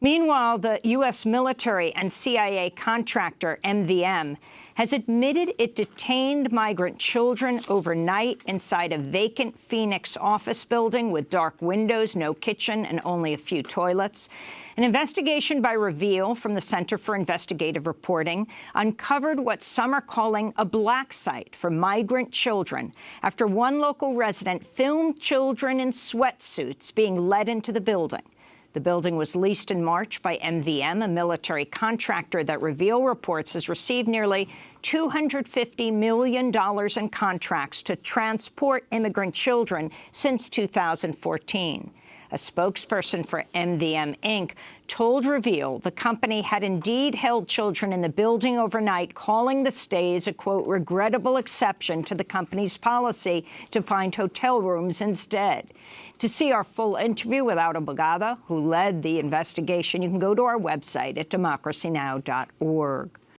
Meanwhile, the U.S. military and CIA contractor MVM has admitted it detained migrant children overnight inside a vacant Phoenix office building with dark windows, no kitchen, and only a few toilets. An investigation by Reveal from the Center for Investigative Reporting uncovered what some are calling a black site for migrant children after one local resident filmed children in sweatsuits being led into the building. The building was leased in March by MVM, a military contractor that Reveal reports has received nearly $250 million in contracts to transport immigrant children since 2014. A spokesperson for MVM Inc. told Reveal the company had indeed held children in the building overnight, calling the stays a, quote, regrettable exception to the company's policy to find hotel rooms instead. To see our full interview with Aura Bogado, who led the investigation, you can go to our website at democracynow.org.